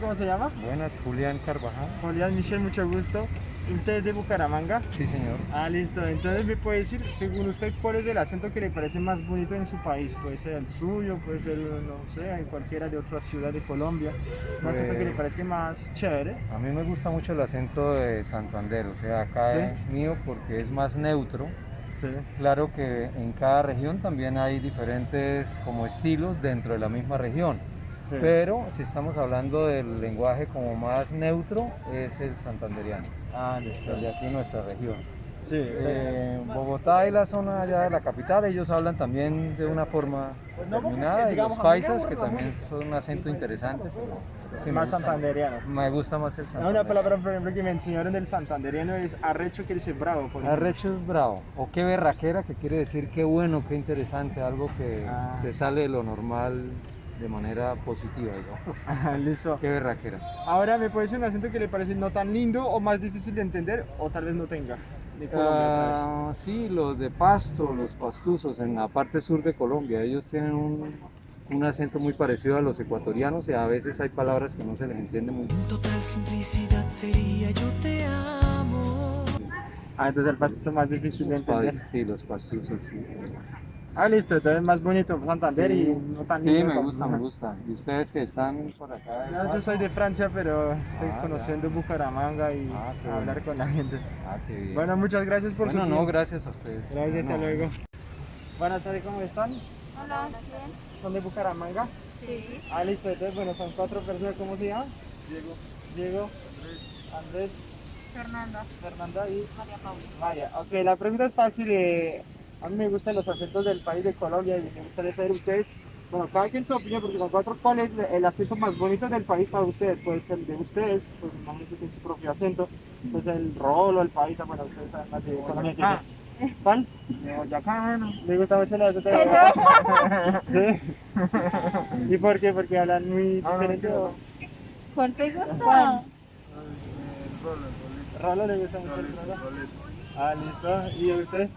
¿Cómo se llama? Buenas, Julián Carvajal. Julián Michel, mucho gusto. ¿Usted es de Bucaramanga? Sí, señor. Ah, listo. Entonces, ¿me puede decir, según usted, cuál es el acento que le parece más bonito en su país? Puede ser el suyo, puede ser, no sé, en cualquiera de otra ciudad de Colombia. Un acento que le Pues- parece más chévere. A mí me gusta mucho el acento de Santander, o sea, acá ¿Sí? es mío porque es más neutro. Sí. Claro que en cada región también hay diferentes como estilos dentro de la misma región. Sí. Pero si estamos hablando del lenguaje como más neutro, es el santanderiano, Ah, el de aquí en nuestra región. Sí. Eh, Bogotá y la zona allá de la capital, ellos hablan también de una forma Pues determinada y los paisas, que también son un acento interesante. sí más gusta. santanderiano. Me gusta más el No, Santander. Una palabra, por ejemplo, que me enseñaron del santanderiano es arrecho, quiere decir bravo. Por. Arrecho es bravo, o qué berraquera, que quiere decir qué bueno, qué interesante, algo que Ah. se sale de lo normal de manera positiva, digamos. Listo. Qué berraquera. Ahora, ¿me puede decir un acento que le parece no tan lindo o más difícil de entender o tal vez no tenga? De Colombia. Ah, sí, los de Pasto, los pastuzos en la parte sur de Colombia, ellos tienen un, un acento muy parecido a los ecuatorianos y a veces hay palabras que no se les entiende muy bien. En total simplicidad sería yo te amo. Ah, entonces el pasto es más difícil de entender. sí, los pastuzos, sí. Ah, listo, entonces más bonito Santander Sí. y no tan Sí, lindo me como- gusta, me gusta. ¿Y ustedes que están por acá? No, yo soy de Francia, pero estoy Ah, conociendo Bucaramanga y Ah, hablar con la gente. Ah, qué bien. Bueno, muchas gracias por Bueno, su no, tiempo. gracias a ustedes. Gracias, hasta luego. Buenas tardes, ¿cómo están? Hola, bien. ¿Son de Bucaramanga? Sí. Ah, listo, entonces, bueno, son cuatro personas, ¿cómo se llaman? Diego. Diego. Andrés. Fernanda. Fernanda y María Paula. María. Ok, la pregunta es fácil. eh, a mí me gustan los acentos del país de Colombia y me gustaría saber ustedes, bueno, cada quien su opinión, porque con cuatro, ¿cuál es el acento más bonito del país para ustedes? Puede ser el de ustedes, pues imagino que tienen su propio acento, pues el rolo, el paisa, bueno, ustedes saben más de Colombia. que yo. ¿Cuál? De Boyacá, bueno, me gusta mucho el acento de Boyacá. ¿Sí? ¿Y por qué? Porque hablan muy diferente. o- ¿Cuál te gusta? Rolo le gusta mucho el rolo. Ah, listo. ¿Y usted?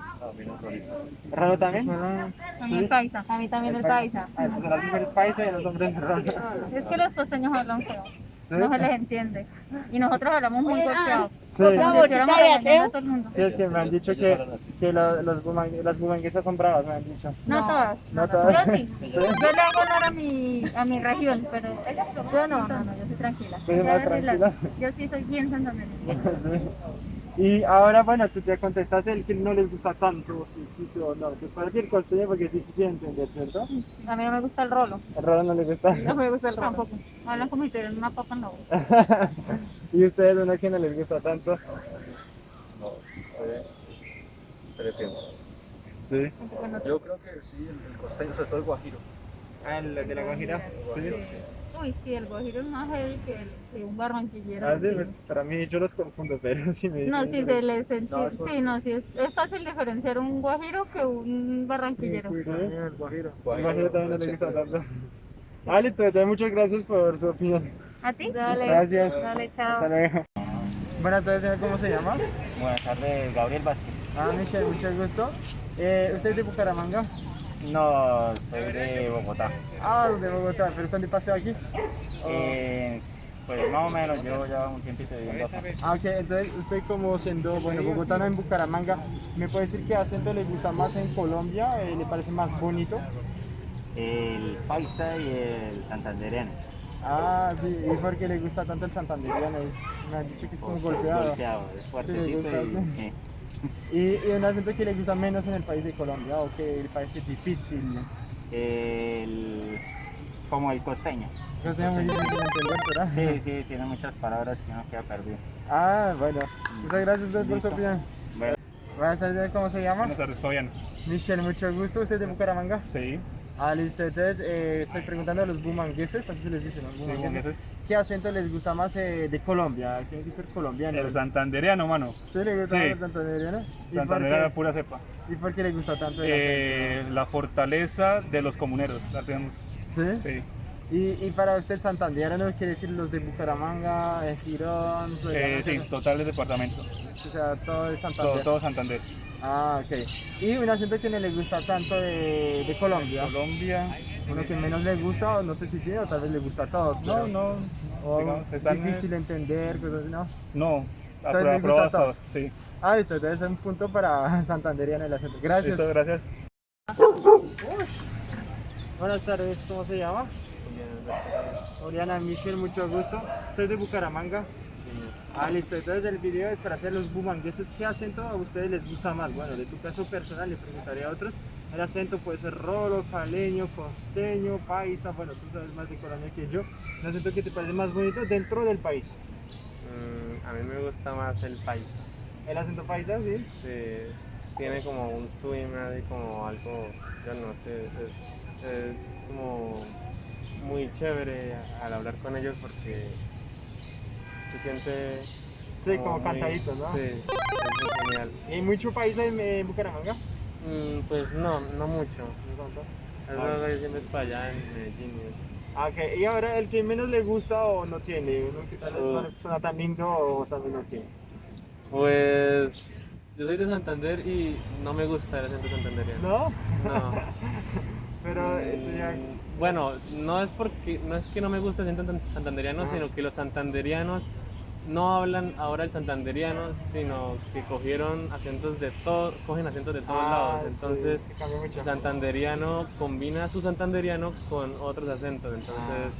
¿Rolo también? A mí Sí. el paisa. A mí también el paisa. Ah, entonces las mujeres paisa y los hombres rolo. Es que los costeños hablan feo. ¿Sí? No se les entiende. Y nosotros hablamos muy golpeado. Sí. El mundo. Sí, es que me han dicho que, que lo- los buman- las bumanguesas son bravas, me han dicho. No todas. No todas. Yo sí. Yo le hago honor a mi, a mi región, pero yo no, no, no, yo soy tranquila. Yo la- sí soy bien santandereña. Y ahora, bueno, tú ya contestaste el que no les gusta tanto, si existe o no. Entonces, para ti el costeño, porque es difícil de entender, ¿cierto? A mí no me gusta el rolo. El rolo no le gusta. No me gusta el rolo. Tampoco. Hablan como si tuvieran una papa en la boca. y ustedes, uno que no les gusta tanto. No sé. Pero pienso. Sí. Yo creo que sí, el, costeño, sobre todo el guajiro. Ah, el de la Guajira. Sí. Uy, sí, el guajiro es más heavy que, el, que un barranquillero. Ah, sí, pues, para mí yo los confundo, pero sí me No, sí, se les entiende. No, eso- Sí, no, sí, es, es fácil diferenciar un guajiro que un barranquillero. Sí. el guajiro. El Guajiro también no le gusta tanto. Ah, listo, entonces muchas gracias por su opinión. ¿A ti? Dale. Gracias. Dale, chao. Hasta luego. Buenas tardes, señor, ¿cómo se llama? Buenas tardes, Gabriel Vázquez. Ah, Michelle, mucho gusto. Eh, ¿Usted es de Bucaramanga? No, soy de Bogotá. Ah, de Bogotá, pero están de paseo aquí. Eh, pues más o menos, yo ya un tiempito viviendo acá. Ah, ok, entonces usted como siendo, bueno, bogotano en Bucaramanga, ¿me puede decir qué acento le gusta más en Colombia? Eh, ¿Le parece más bonito? El paisa y el santandereano. Ah, sí, ¿y por qué le gusta tanto el santanderiano? Es- Me han dicho que es como golpeado. Golpeado, es fuertecito y... ¿Y, y un acento que le gusta menos en el país de Colombia o que le parece difícil? El... Como el costeño. Tengo muy difícil de entender, ¿verdad? Sí, sí, tiene muchas palabras que uno queda perdido. Ah, bueno. Muchas gracias usted por su opinión. Bueno. Buenas tardes, ¿cómo se llama? Buenas tardes, Fabián. Michelle, mucho gusto. ¿Usted es de Bucaramanga? Sí, Ah, listo. Entonces, eh, estoy preguntando a los bumangueses, así se les dice, ¿no? sí, Bumangueses. bumangueses. ¿Qué acento les gusta más eh, de Colombia? Tiene que ser colombiano. El santandereano, mano. ¿Usted le gusta Sí. más el santandereano? ¿Y por, Santandereano qué, pura cepa. ¿Y por qué le gusta tanto el Eh, la fortaleza de los comuneros, la tenemos. ¿Sí? Sí. Y, y para usted el santandereano quiere decir los de Bucaramanga, eh, Girón, Eh, sí, total de departamento. o sea, todo de Santander. Todo, todo Santander. Ah, ok. Y un acento que no le gusta tanto de, de Colombia. Colombia. Uno que menos le gusta, o no sé si tiene, o tal vez le gusta a todos. No, no. O digamos, difícil de entender, cosas así, ¿no? No, a todos. todos. Sí. Ah, listo, entonces es un punto para Santanderiano el acento. Gracias. Listo, gracias. Buenas tardes, ¿cómo se llama? Oriana Michel, mucho gusto. Estoy de Bucaramanga. Ah, listo. Entonces el video es para hacer los bumangueses. ¿Qué acento a ustedes les gusta más? Bueno, de tu caso personal le preguntaría a otros. El acento puede ser rolo, caleño, costeño, paisa. Bueno, tú sabes más de Colombia que yo. ¿El acento que te parece más bonito dentro del país? Mm, a mí me gusta más el paisa. El acento paisa, sí. Sí, tiene como un swing como algo, yo no sé, es, es como muy chévere al hablar con ellos porque se siente... Sí, como muy- cantadito, ¿no? Sí, es muy genial. ¿Y mucho paisa en, en Bucaramanga? Mm, pues no, no mucho. ¿No? Eso Ah. que siempre es para allá en Medellín. Ah, Ok, y ahora el que menos le gusta o no tiene, uno que tal vez no le suena tan lindo o también no tiene. Pues yo soy de Santander y no me gusta el acento santanderiano. ¿No? No. Pero eso ya... Mm, Bueno, no es porque no es que no me guste el acento tan- santanderiano, Ajá. sino que los santanderianos no hablan ahora el santanderiano, sino que cogieron acentos de todo, cogen acentos de todos Ah, lados. Entonces, sí, el santanderiano combina su santanderiano con otros acentos. Entonces,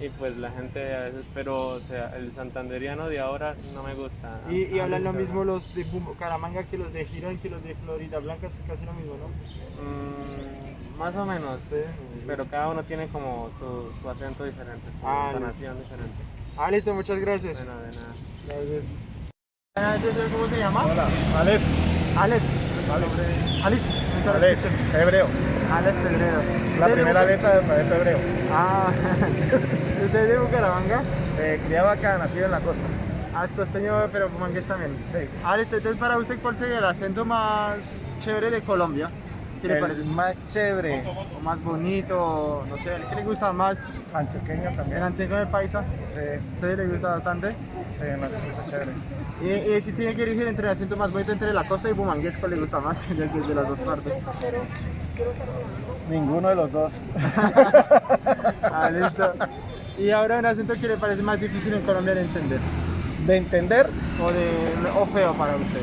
y pues la gente a veces, pero o sea, el santanderiano de ahora no me gusta. Y, y A hablan lo mismo los de Bucaramanga que los de Girón, que los de Florida Blanca, es casi lo mismo, ¿no? Mm, más o menos, Sí. pero cada uno tiene como su, su acento diferente, su Ah, entonación diferente. Ah, listo, muchas gracias. Bueno, de nada. Gracias. Ah, ¿yo sé ¿Cómo se llama? Hola, Aleph, Alex. Alex. Aleph, hebreo. Alex Pedrero. La ¿Usted de primera letra del alfabeto hebreo. Ah, ¿usted es de Bucaramanga? Eh, criado acá, nacido en la costa. Ah, es costeño, pero bumangués también. Sí. Listo, entonces para usted, ¿cuál sería el acento más chévere de Colombia? ¿Qué le El parece? más chévere, O más bonito, no sé, ¿el que le gusta más? antioqueño ¿El también. antiguo del paisa? Sí, ¿Sí le gusta bastante? sí, más está chévere. Y, y si tiene que elegir entre el acento más bonito entre la costa y bumangués, ¿cuál le gusta más? Desde de las dos partes. Ninguno de los dos. Ah, listo. Y ahora un acento que le parece más difícil en Colombia de entender. De entender, O, de, o feo para usted.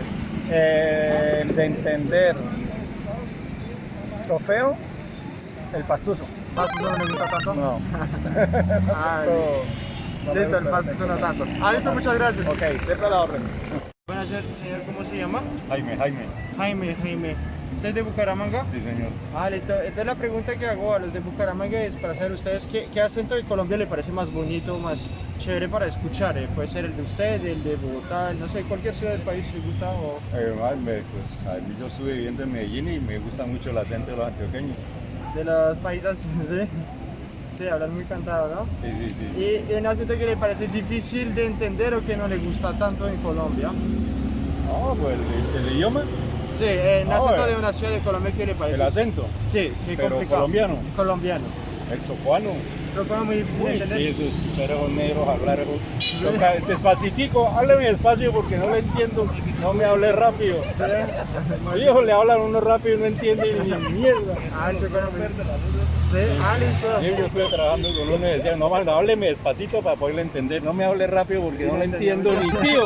eh, de entender lo feo, el pastuso. ¿Pastuso no le gusta tanto? No. Ah, no me listo, el pastuso no tanto. Ah, listo, muchas gracias. Ok, siempre la orden. Buenas noches, señor. ¿Cómo se llama? Jaime, Jaime. Jaime, Jaime. ¿Usted es de Bucaramanga? Sí, señor. Ah, listo. Entonces la pregunta que hago a los de Bucaramanga es para saber ustedes qué, qué acento de Colombia le parece más bonito, más chévere para escuchar. eh? Puede ser el de usted, el de Bogotá, no sé, cualquier ciudad del país si gusta o... Me- pues, a mí yo estuve viviendo en Medellín y me gusta mucho el acento de los antioqueños. De los países, ¿sí? Sí, hablan muy cantado, ¿no? Sí, sí, sí. sí. Y, y un acento que le parece difícil de entender o que no le gusta tanto en Colombia. No, pues el, el idioma, Sí, eh, un Ah, acento de una ciudad de Colombia que le parece... el acento, Sí, muy pero complicado. colombiano, Colombiano. el chocuano. Pongo muy difícil de Uy, entender. sí, esos perros negros, hablar eso. Despacitico, hábleme despacio porque no le entiendo, no me hable rápido. Hijo, le hablan uno rápido y no entiende ni mierda. Ah, el chocuano muy... Sí, ah. Sí, yo estuve trabajando con uno y decía, no, manda, hábleme despacito para poderle entender, no me hable rápido porque no le entiendo ni tío.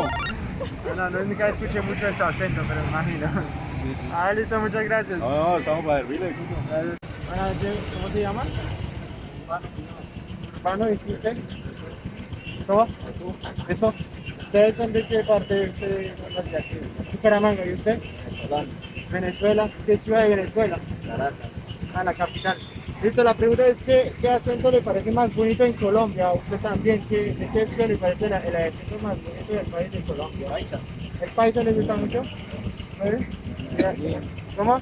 No, no, nunca escuché mucho este acento, pero imagino. Ah, listo, muchas gracias. No, no, estamos para servirle. Noches, ¿cómo se llama? Urbano, ¿y usted? ¿Cómo? Eso. ¿Ustedes son de qué parte de usted? Bucaramanga, ¿y usted? Venezuela. ¿Qué ciudad de Venezuela? Caracas. Ah, la capital. Listo, la pregunta es ¿qué, qué acento le parece más bonito en Colombia? ¿A usted también? ¿Qué, ¿De qué ciudad le parece el, el acento más bonito del país de Colombia? Paisa. ¿El paisa le gusta mucho? ¿Sí? ¿Cómo?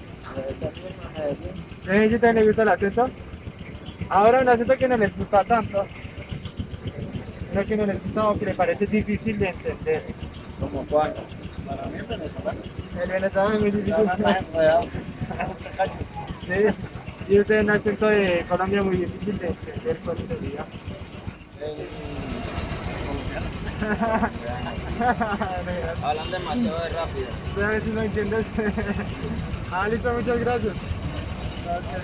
¿Eh, yo también le gusta el acento? Ahora un acento que no les gusta tanto. Uno que no les gusta o que le parece difícil de entender. ¿Como cuál? Para mí, venezolano. El venezolano es muy difícil. Sí. Y usted un acento de Colombia muy difícil de entender cuál sería. Hablan demasiado rápido. A ver si no entiendes. ah, listo, muchas gracias. Gracias.